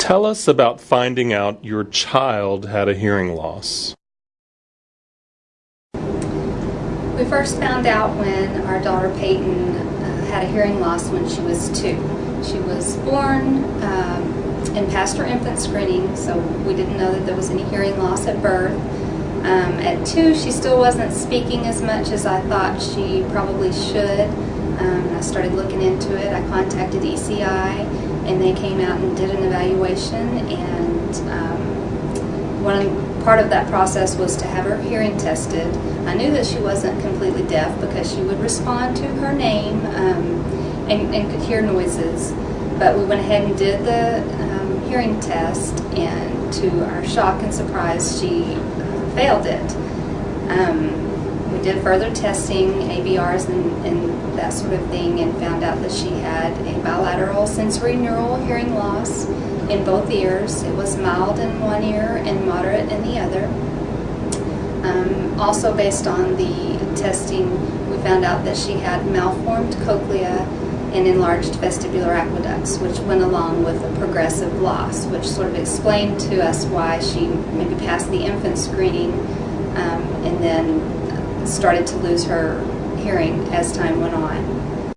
Tell us about finding out your child had a hearing loss. We first found out when our daughter Peyton uh, had a hearing loss when she was two. She was born um, and passed her infant screening, so we didn't know that there was any hearing loss at birth. Um, at two, she still wasn't speaking as much as I thought she probably should. Um, I started looking into it. I contacted ECI, and they came out and did an evaluation. And um, one part of that process was to have her hearing tested. I knew that she wasn't completely deaf because she would respond to her name um, and, and, could hear noises. But we went ahead and did the um, hearing test, and to our shock and surprise, she uh, failed it. We did further testing, ABRs and, and that sort of thing, and found out that she had a bilateral sensorineural hearing loss in both ears. It was mild in one ear and moderate in the other. Um, also based on the testing, we found out that she had malformed cochlea and enlarged vestibular aqueducts, which went along with a progressive loss, which sort of explained to us why she maybe passed the infant screening um, and then started to lose her hearing as time went on.